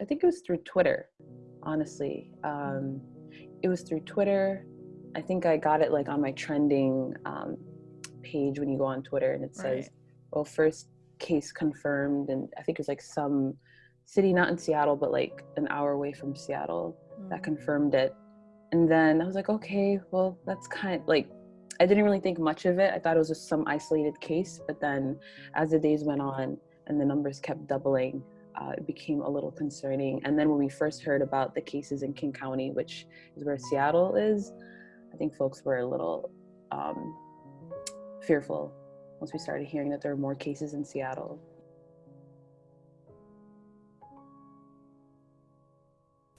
I think it was through Twitter, honestly. Um, it was through Twitter. I think I got it like on my trending um, page when you go on Twitter and it says, Right. well, first case confirmed. And I think it was like some city, not in Seattle, but like an hour away from Seattle that Mm. confirmed it. And then I was like, okay, well, that's kind of like, I didn't really think much of it. I thought it was just some isolated case. But then as the days went on and the numbers kept doubling, uh, it became a little concerning. And then when we first heard about the cases in King County, which is where Seattle is, I think folks were a little um, fearful once we started hearing that there were more cases in Seattle.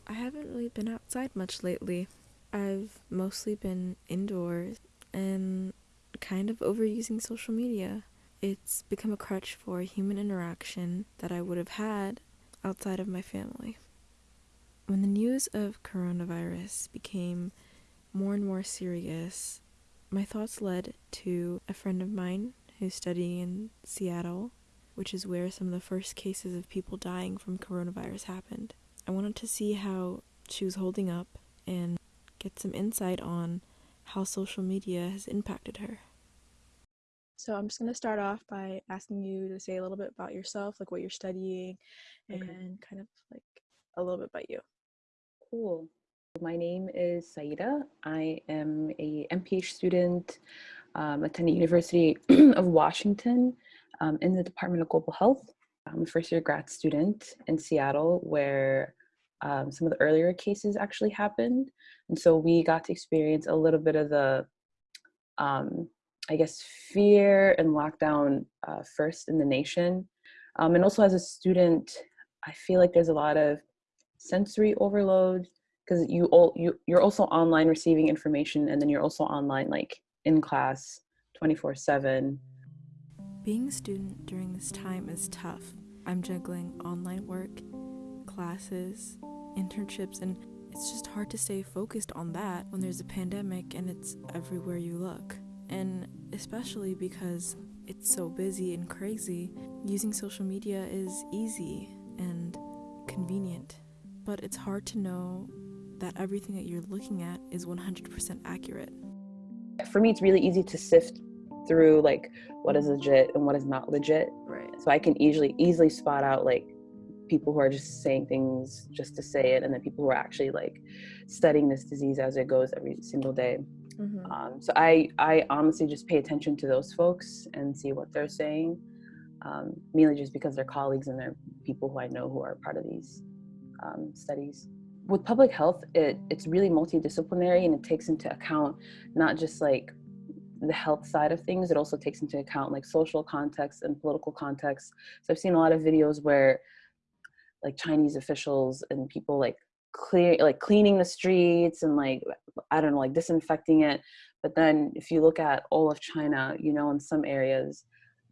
I haven't really been outside much lately. I've mostly been indoors and kind of overusing social media. It's become a crutch for human interaction that I would have had outside of my family. When the news of coronavirus became more and more serious, my thoughts led to a friend of mine who's studying in Seattle, which is where some of the first cases of people dying from coronavirus happened. I wanted to see how she was holding up and get some insight on how social media has impacted her. So I'm just going to start off by asking you to say a little bit about yourself, like what you're studying, Okay. and kind of like a little bit about you. Cool. My name is Saida. I am a MPH student um, attending University of Washington um, in the Department of Global Health. I'm a first year grad student in Seattle where um, some of the earlier cases actually happened. And so we got to experience a little bit of the, um, I guess, fear and lockdown uh, first in the nation. Um, and also as a student, I feel like there's a lot of sensory overload because you all you you're also online receiving information and then you're also online like in class 24 7 Being a student during this time is tough. I'm juggling online work, classes, internships, and it's just hard to stay focused on that when there's a pandemic and it's everywhere you look. And especially because it's so busy and crazy, using social media is easy and convenient. But it's hard to know that everything that you're looking at is 100% accurate. for me it's really easy to sift through like what is legit and what is not legit Right. so i can easily easily spot out like people who are just saying things just to say it and then people who are actually like studying this disease as it goes every single day Mm-hmm. um, so I, I honestly just pay attention to those folks and see what they're saying, um, mainly just because they're colleagues and they're people who I know who are part of these um, studies. With public health, it, it's really multidisciplinary and it takes into account not just like the health side of things, it also takes into account like social context and political context. So I've seen a lot of videos where like Chinese officials and people like clear like cleaning the streets and like I don't know like disinfecting it but then if you look at all of China you know in some areas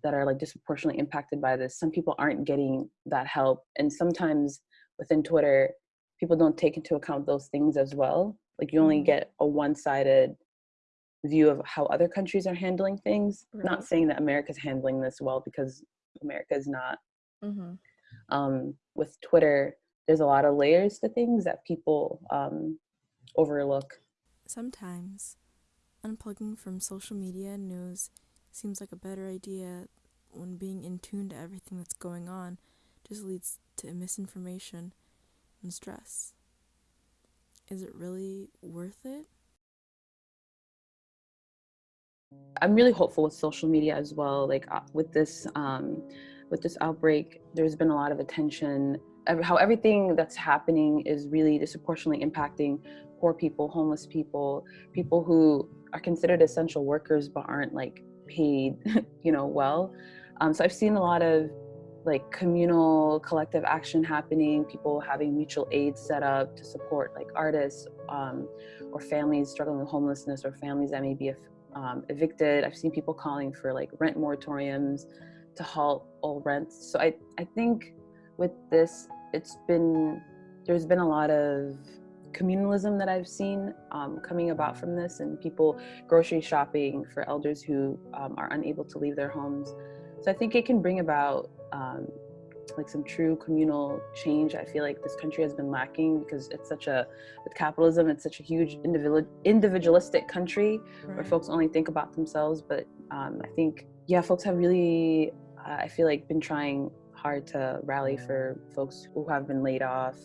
that are like disproportionately impacted by this some people aren't getting that help and sometimes within Twitter people don't take into account those things as well like you only Mhm. get a one-sided view of how other countries are handling things not saying that America's handling this well because America is not Mm-hmm. um, with Twitter, there's a lot of layers to things that people um, overlook. Sometimes, unplugging from social media and news seems like a better idea when being in tune to everything that's going on just leads to misinformation and stress. Is it really worth it? I'm really hopeful with social media as well. Like uh, with this, um, with this outbreak, there's been a lot of attention. How everything that's happening is really disproportionately impacting poor people, homeless people, people who are considered essential workers but aren't like paid, you know, well. Um, so I've seen a lot of like communal collective action happening, people having mutual aid set up to support like artists um, or families struggling with homelessness or families that may be um, evicted. I've seen people calling for like rent moratoriums to halt all rents. So I, I think with this, it's been, there's been a lot of communalism that I've seen um, coming about from this and people grocery shopping for elders who um, are unable to leave their homes. So I think it can bring about um, like some true communal change. I feel like this country has been lacking because it's such a, with capitalism, it's such a huge individual individualistic country where folks only think about themselves. But um, I think, yeah, folks have really, uh, I feel like, been trying hard to rally for folks who have been laid off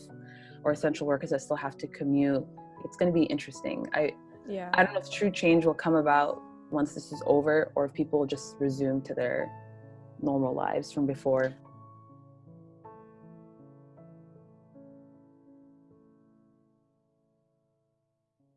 or essential workers that still have to commute. It's going to be interesting. I, Yeah. I don't know if true change will come about once this is over or if people just resume to their normal lives from before.